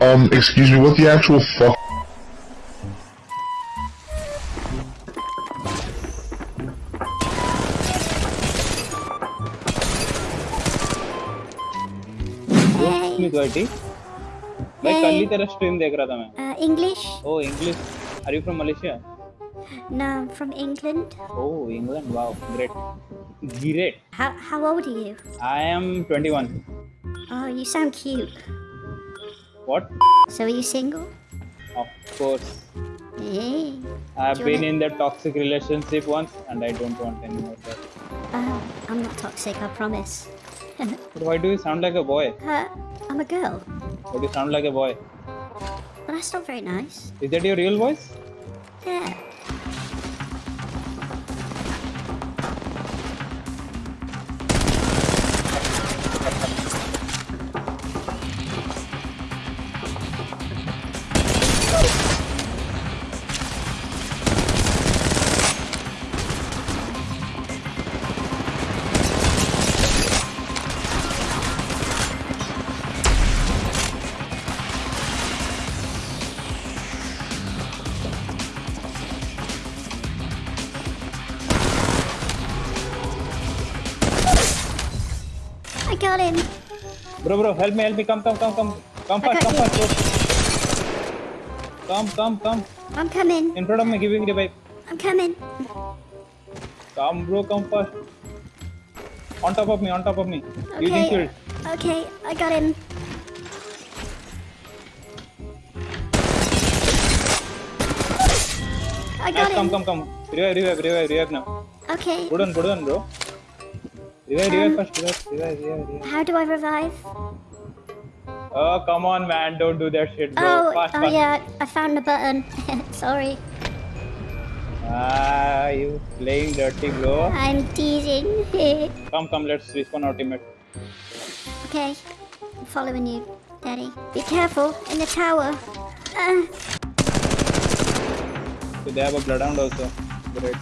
Um, excuse me, what the actual fuck? मी द्वाटी मैं कल ही तेरा स्ट्रीम देख रहा था मैं Uh, English? Oh English are you from Malaysia No, I'm from England. Oh, England. Wow, great. Great. How, how old are you? I am 21. Oh, you sound cute. What? So are you single? Of course. Hey, I've been wanna... in the toxic relationship once and I don't want any more of that. Uh, I'm not toxic, I promise. why do you sound like a boy? Uh, I'm a girl. Why do you sound like a boy? But that's not very nice. Is that your real voice? Yeah. Got him. bro bro help me help me come come come come come fast come fast bro. come come come I'm coming. in front of me giving me the bike I'm coming. come bro come fast on top of me on top of me using shield Okay, I got him. I got Nice, come him. come come revive revive revive revive now Okay. good one good one bro revive revive Um, first revive revive revive revive How do I revive? oh come on man don't do that shit bro Oh, fast oh fast yeah, I found the button. Sorry. ah you playing dirty bro I'm teasing. come come let's respawn ultimate okay, I'm following you, Daddy. Be careful in the tower. Uh, so they have a bloodhound also great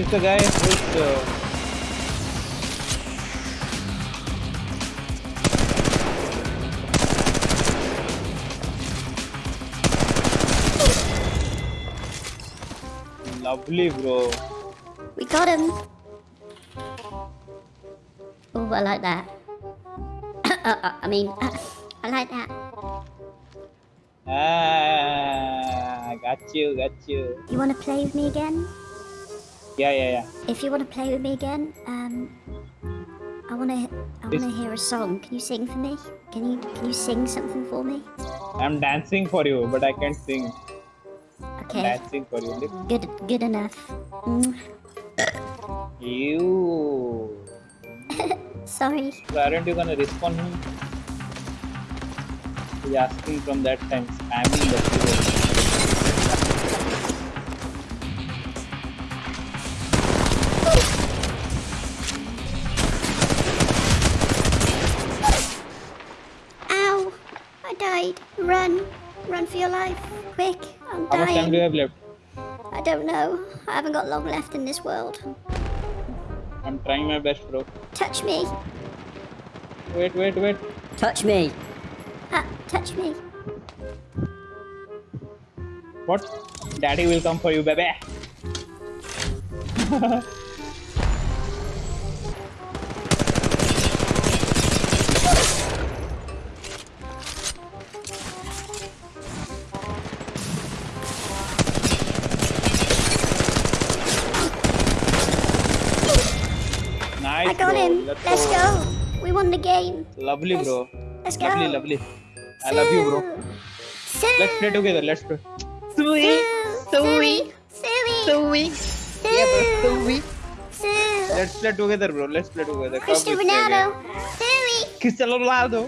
This the guy who's uh, lovely bro? we got him. Oh, I like that. uh, I mean, I like that. Ah, got you, got you. You want to play with me again? Yeah, yeah, yeah. If you want to play with me again, um, I want to. I want to hear a song. Can you sing for me? Can you Can you sing something for me? I'm dancing for you, but I can't sing. Okay. Dancing for you. Look. Good. Good enough. Mm, You. sorry. So aren't you gonna respond him? He's asking from that time, spamming the keyboard. Died. Run! Run for your life! Quick! I'm How much time do you dying. have left? I don't know. I haven't got long left in this world. I'm trying my best, bro. Touch me! Wait, wait, wait. Touch me. Ah, touch me! What? Daddy will come for you, baby. I got bro. him! Let's, Let's go! We won the game! Lovely, Let's- bro. Let's go! Lovely, lovely. I love you, bro. Sue! Let's play together. Let's play. Sue! Suey! Suey! Sue! Suey. Sue! Let's play together, bro. Let's play together. Come, Cristiano let's play Ronaldo! again. Suey! Cristiano Ronaldo.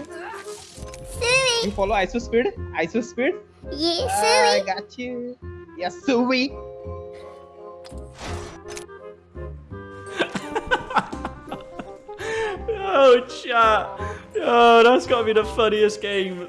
You follow IShowSpeed? ISO speed? Yeah, I got you. Yes, Suey. Yo, oh, that's got to be the funniest game.